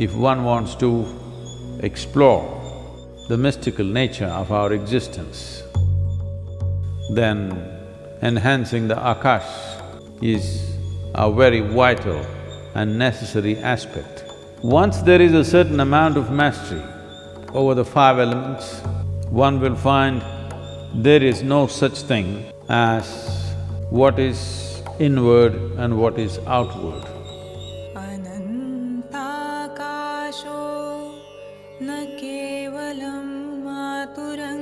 if one wants to explore the mystical nature of our existence, then enhancing the akash is a very vital and necessary aspect. Once there is a certain amount of mastery over the five elements, one will find there is no such thing as what is inward and what is outward. न केवलं मातुरङ्गेव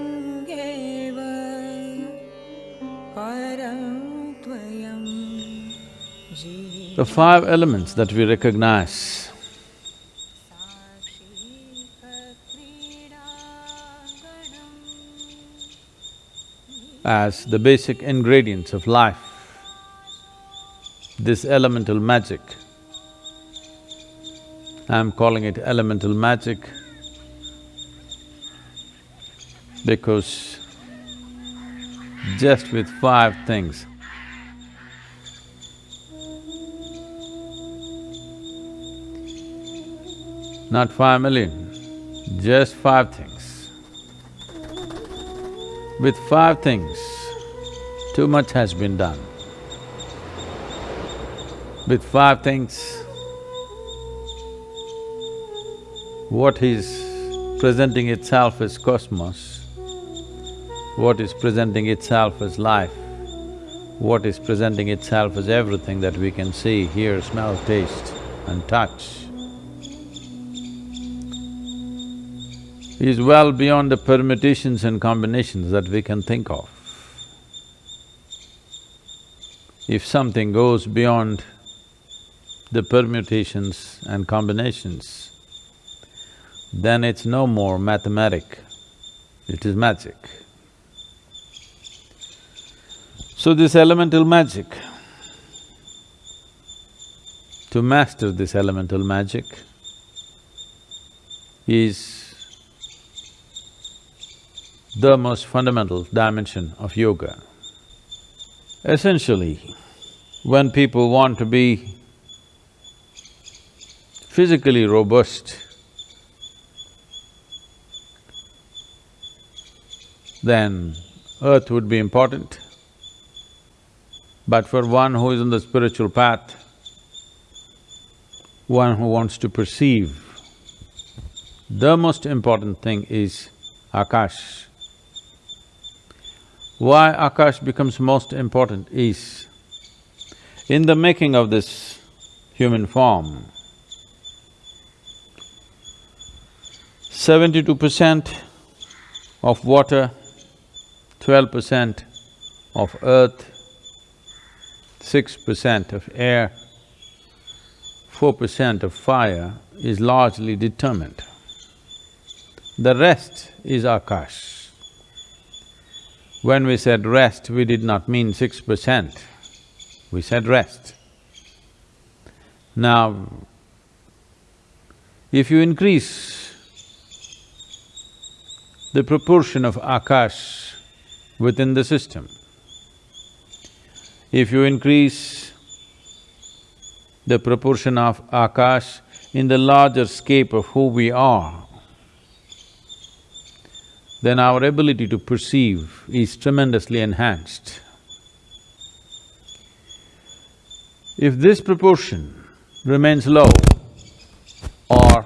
परं त्वयं जीव The five elements that we recognize as the basic ingredients of life, this elemental magic, I'm calling it elemental magic because just with five things, not five million, just five things. With five things, too much has been done. With five things, what is presenting itself as cosmos, what is presenting itself as life, what is presenting itself as everything that we can see, hear, smell, taste and touch, is well beyond the permutations and combinations that we can think of. If something goes beyond the permutations and combinations, then it's no more mathematic, it is magic. So this elemental magic, to master this elemental magic is the most fundamental dimension of yoga. Essentially, when people want to be physically robust, then earth would be important. But for one who is on the spiritual path, one who wants to perceive, the most important thing is Akash. Why Akash becomes most important is, in the making of this human form, seventy-two percent of water, twelve percent of earth, six percent of air, four percent of fire is largely determined. The rest is Akash. When we said rest, we did not mean six percent, we said rest. Now, if you increase the proportion of Akash within the system, if you increase the proportion of Akash in the larger scape of who we are, then our ability to perceive is tremendously enhanced. If this proportion remains low or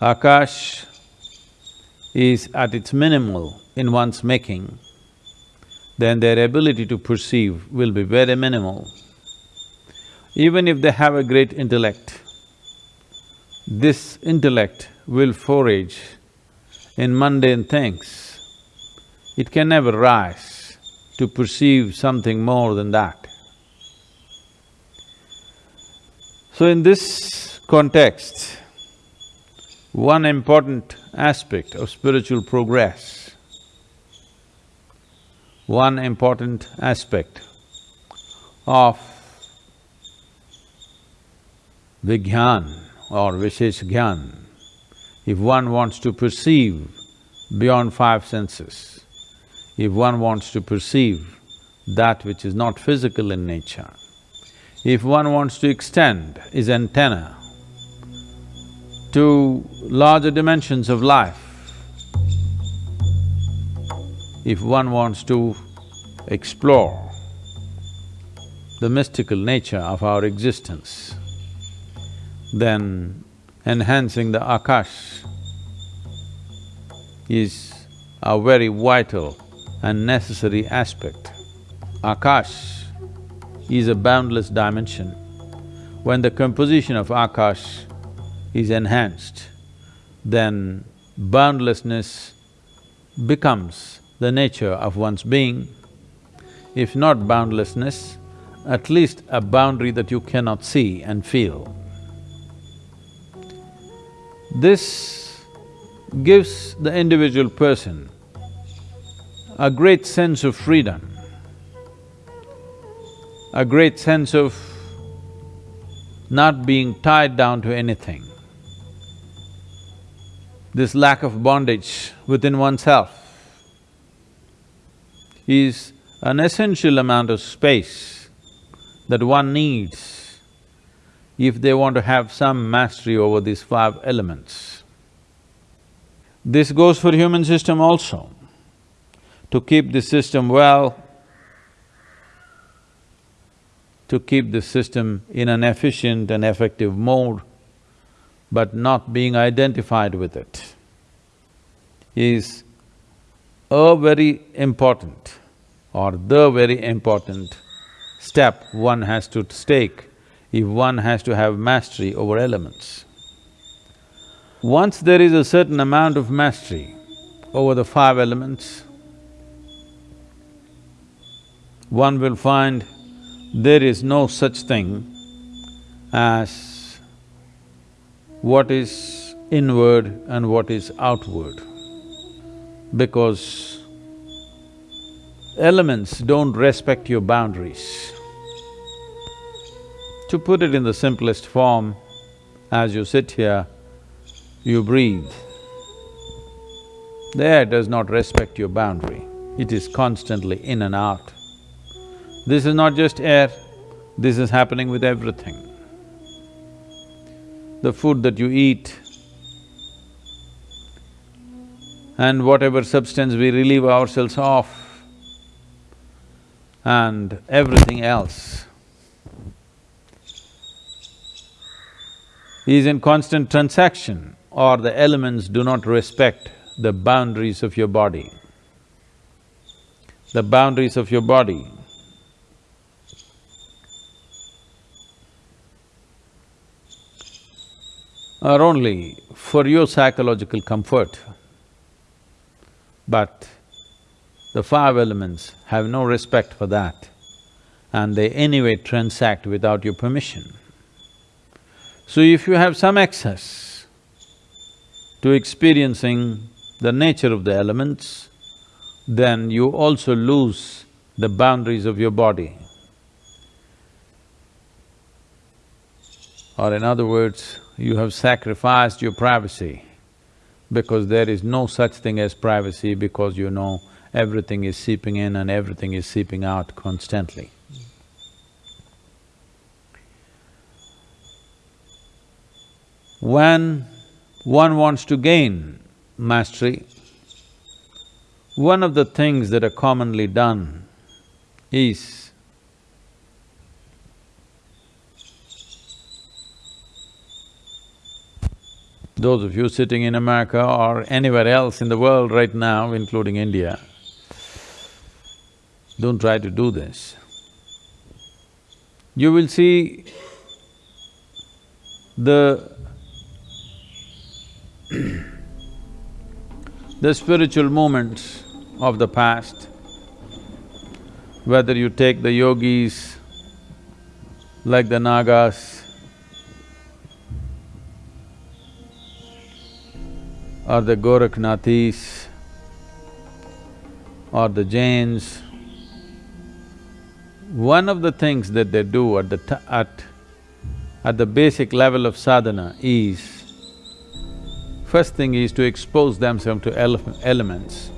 Akash is at its minimal in one's making, then their ability to perceive will be very minimal. Even if they have a great intellect, this intellect will forage in mundane things. It can never rise to perceive something more than that. So in this context, one important aspect of spiritual progress, one important aspect of Vigyan or Vishesh Gyan, if one wants to perceive beyond five senses, if one wants to perceive that which is not physical in nature. If one wants to extend his antenna to larger dimensions of life, if one wants to explore the mystical nature of our existence, then enhancing the akash is a very vital and necessary aspect. Akash is a boundless dimension. When the composition of Akash is enhanced, then boundlessness becomes the nature of one's being. If not boundlessness, at least a boundary that you cannot see and feel. This gives the individual person a great sense of freedom, a great sense of not being tied down to anything. This lack of bondage within oneself is an essential amount of space that one needs if they want to have some mastery over these five elements. This goes for human system also. To keep the system well, to keep the system in an efficient and effective mode, but not being identified with it, is a very important or the very important step one has to take if one has to have mastery over elements. Once there is a certain amount of mastery over the five elements, one will find there is no such thing as what is inward and what is outward, because elements don't respect your boundaries. To put it in the simplest form, as you sit here, you breathe. The air does not respect your boundary, it is constantly in and out. This is not just air, this is happening with everything. The food that you eat and whatever substance we relieve ourselves of and everything else is in constant transaction or the elements do not respect the boundaries of your body. The boundaries of your body are only for your psychological comfort. But the five elements have no respect for that and they anyway transact without your permission. So if you have some access to experiencing the nature of the elements, then you also lose the boundaries of your body. Or in other words, you have sacrificed your privacy because there is no such thing as privacy because you know everything is seeping in and everything is seeping out constantly. When one wants to gain mastery, one of the things that are commonly done is Those of you sitting in America or anywhere else in the world right now, including India, don't try to do this. You will see the the spiritual movements of the past, whether you take the yogis like the Nagas, or the Gorakhnathis or the Jains, one of the things that they do at the at… at the basic level of sadhana is, first thing is to expose themselves to ele elements,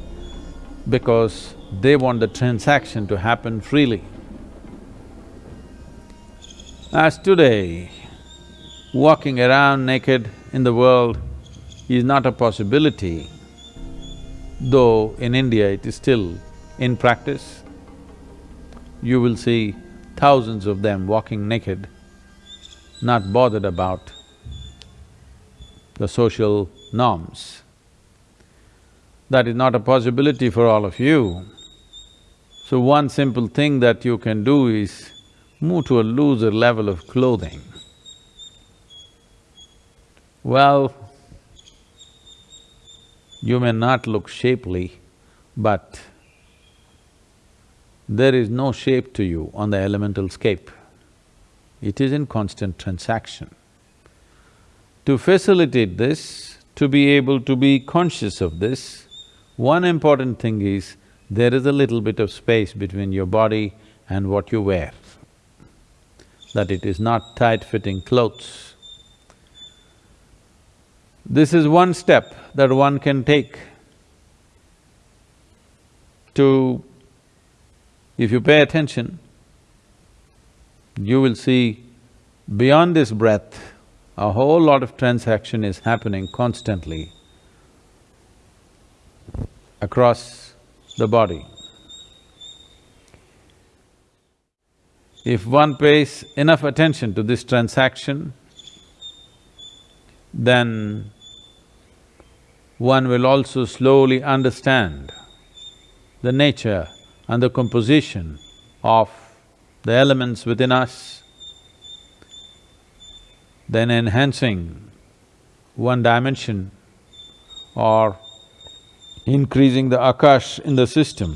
because they want the transaction to happen freely. As today, walking around naked in the world is not a possibility, though in India it is still in practice. You will see thousands of them walking naked, not bothered about the social norms. That is not a possibility for all of you. So one simple thing that you can do is move to a looser level of clothing. Well, you may not look shapely, but there is no shape to you on the elemental scape. It is in constant transaction. To facilitate this, to be able to be conscious of this, one important thing is, there is a little bit of space between your body and what you wear, that it is not tight-fitting clothes. This is one step that one can take to… if you pay attention, you will see beyond this breath, a whole lot of transaction is happening constantly across the body. If one pays enough attention to this transaction, then one will also slowly understand the nature and the composition of the elements within us, then enhancing one dimension or increasing the akash in the system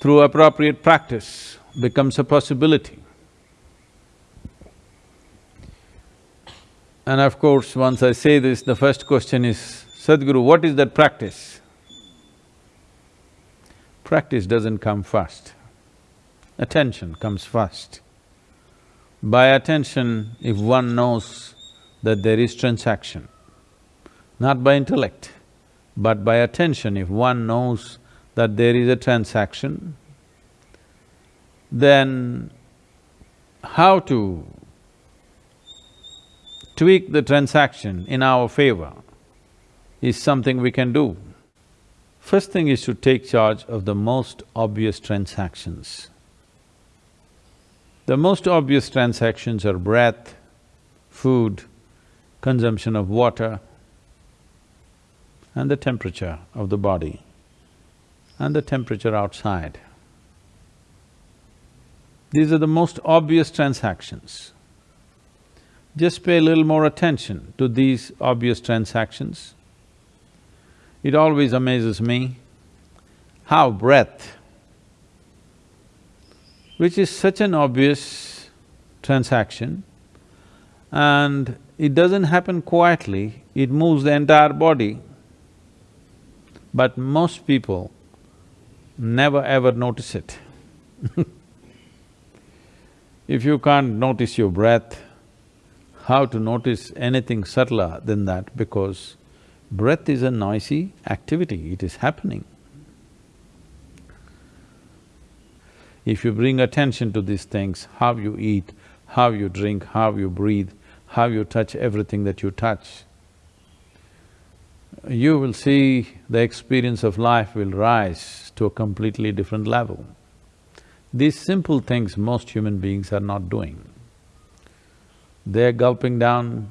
through appropriate practice becomes a possibility. And of course, once I say this, the first question is, Sadhguru, what is that practice? Practice doesn't come first, attention comes first. By attention, if one knows that there is transaction, not by intellect, but by attention, if one knows that there is a transaction, then how to tweak the transaction in our favor is something we can do. First thing is to take charge of the most obvious transactions. The most obvious transactions are breath, food, consumption of water, and the temperature of the body and the temperature outside. These are the most obvious transactions. Just pay a little more attention to these obvious transactions. It always amazes me how breath, which is such an obvious transaction, and it doesn't happen quietly, it moves the entire body. But most people never ever notice it If you can't notice your breath, how to notice anything subtler than that because breath is a noisy activity, it is happening. If you bring attention to these things, how you eat, how you drink, how you breathe, how you touch everything that you touch, you will see the experience of life will rise to a completely different level. These simple things most human beings are not doing. They're gulping down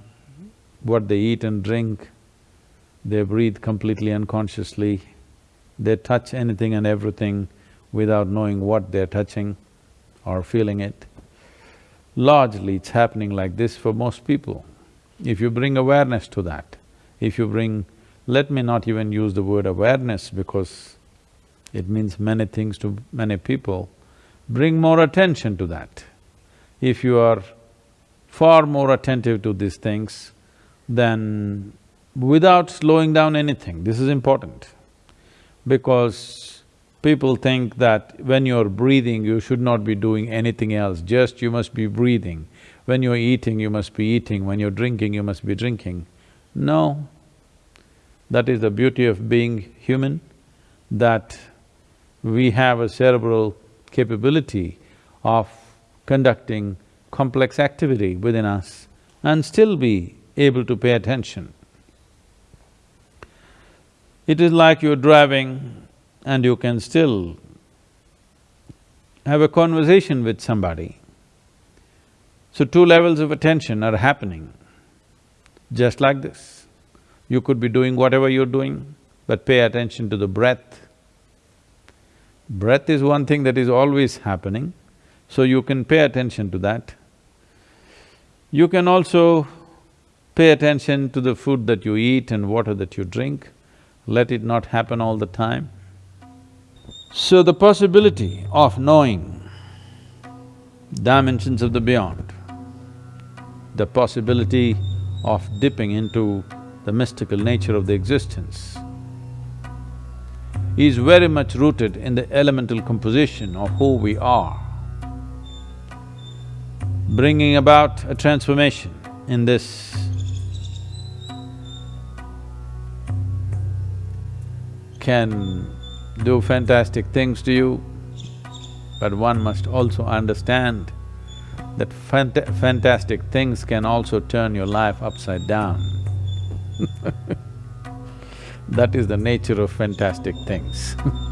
what they eat and drink, they breathe completely unconsciously, they touch anything and everything without knowing what they're touching or feeling it. Largely, it's happening like this for most people. If you bring awareness to that, if you bring let me not even use the word awareness because it means many things to many people. Bring more attention to that. If you are far more attentive to these things, than without slowing down anything, this is important. Because people think that when you're breathing, you should not be doing anything else, just you must be breathing. When you're eating, you must be eating, when you're drinking, you must be drinking. No, that is the beauty of being human, that we have a cerebral capability of conducting complex activity within us and still be able to pay attention. It is like you're driving and you can still have a conversation with somebody. So two levels of attention are happening, just like this. You could be doing whatever you're doing, but pay attention to the breath. Breath is one thing that is always happening, so you can pay attention to that. You can also pay attention to the food that you eat and water that you drink, let it not happen all the time. So the possibility of knowing dimensions of the beyond, the possibility of dipping into the mystical nature of the existence is very much rooted in the elemental composition of who we are, bringing about a transformation in this can do fantastic things to you, but one must also understand that fant fantastic things can also turn your life upside down. That is the nature of fantastic things